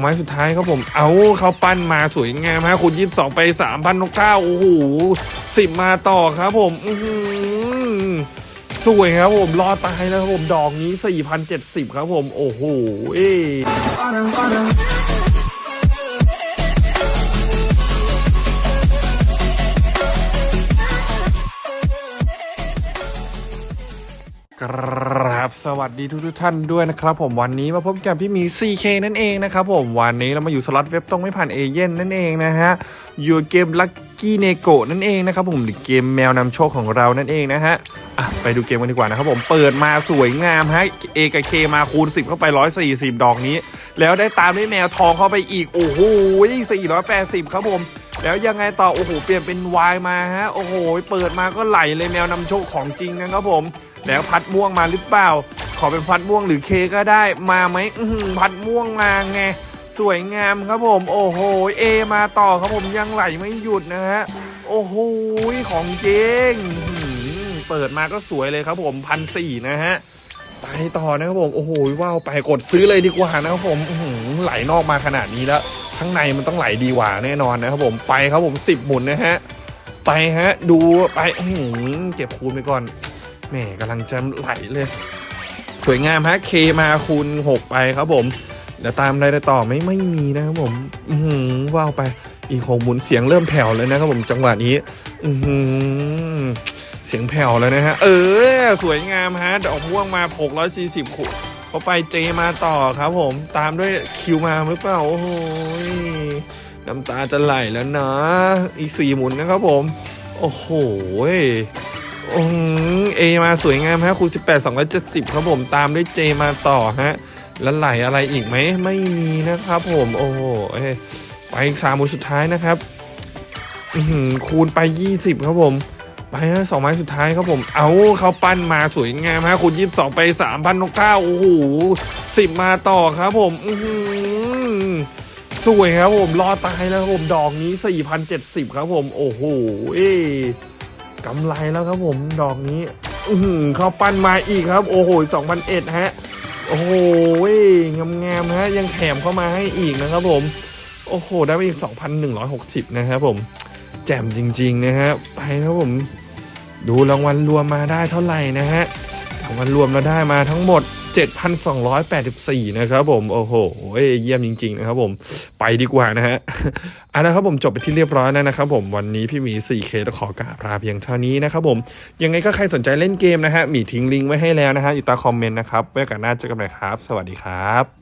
ไม้สุดท้ายครับผม เอาเขาปั้นมาสวยงามฮะคุณยี่สิบสองไปสามพันนกเก้าโอ้โหสิบมาต่อครับผมอื้อหือสวยครับผม รอตายแล้วครับผม ดอกนี้สี่พันเจ็ดสิบครับผม โอ้โหเอ๊ คครับสวัสดีทุกท่านด้วยนะครับผมวันนี้มาพบกับพี่มี CK นั่นเองนะครับผมวันนี้เรามาอยู่สล็อตเว็บตรงไม่ผ่านเอเย่นต์นั่นเองนะฮะอยู่เกมลั c กี้เนโกนั่นเองนะครับผมหรือเกมแมวนำโชคของเรานั่นเองนะฮะอะไปดูเกมกันดีกว่านะครับผมเปิดมาสวยงามฮะ A กับ K มาคูณ 10 เข้าไป 140 ดอกนี้ แล้วได้ตามด้วยแมวทองเข้าไปอีกโอ้โห480 ครับผมแล้วยังไงต่อโอ้โหเปลี่ยนเป็นวายมาฮะโอ้โหเปิดมาก็ไหลเลยแมวนำโชคของจริงนะครับผมแล้วพัดม่วงมาหรือเปล่า ขอเป็นพัดม่วงหรือเคก็ได้มาไหมพัดม่วงมาไงสวยงามครับผม โอ้โหเอมาต่อครับผมยังไหลไม่หยุดนะฮะโอ้โหของเจงเปิดมาก็สวยเลยครับผมพันสี่นะฮะไปต่อนะครับผมโอ้โหว้าวไปกดซื้อเลยดีกว่านะครับผมอืไหลนอกมาขนาดนี้แล้วข้างในมันต้องไหลดีกว่าแน่นอนนะครับผมไปครับผมสิบหมุนนะฮะไปฮะ ดูไปอืเก็บคูณไปก่อน แหม่กำลังจะไหลเลย สวยงามฮะเคมาคูณหกไปครับผม เดี๋ยวตามอะไรต่อไม่ไม่มีนะครับผม อือหือว้าวไป อีกหกหมุนเสียงเริ่มแผ่วเลยนะครับผมจังหวะนี้ อือหือเสียงแผ่วแล้วนะฮะ เออ สวยงามฮะ ดอกม่วงมาหกร้อยสี่สิบขุเขาไปเจมาต่อครับผม ตามด้วยคิวมาหรือเปล่า โอ้โหน้ำตาจะไหลแล้วนะ อีกสี่หมุนนะครับผม โอ้โห อืมเอมาสวยงามฮะคูณ18 270ครับผมตามด้วยเจมาต่อฮะ แล้วไหลอะไรอีกไหม ไม่มีนะครับผมโอ้โหเอไปอีกสามหมุนสุดท้ายนะครับคูณไป20ครับผม ไปฮะสองไม้สุดท้ายครับผม เอาเขาปั้นมาสวยงามฮะคูณ22ไป3,000นกเก้าโอ้โหสิบมาต่อครับผม อืสวยครับผมรอตายแล้วครับผมดอกนี้4,070ครับผม โอ้โหเอ กำไรแล้วครับผมดอกนี้ อืเขาปั้นมาอีกครับ โอ้โหสองพันเอ็ดฮะ โอ้โหงามงามฮะ ยังแถมเข้ามาให้อีกนะครับผม โอ้โห ได้ไปอีกสองพันหนึ่งร้อยหกสิบนะครับผม แจ่มจริง ๆ นะฮะ ไปครับผม ดูรางวัลรวมมาได้เท่าไหร่นะฮะ รางวัลรวมเราได้มาทั้งหมด 7,284 นะครับผม โอ้โห เยี่ยมจริง ๆ นะครับผม ไปดีกว่านะฮะเอาละครับผมจบไปที่เรียบร้อยแล้วนะครับผมวันนี้พี่หมี 4K ต้องขอกราบลาเพียงเท่านี้นะครับผม ยังไงก็ใครสนใจเล่นเกมนะฮะหมีทิ้งลิงก์ไว้ให้แล้วนะฮะอยู่ใต้คอมเมนต์นะครับไว้กันหน้าเจอกันใหม่ครับ สวัสดีครับ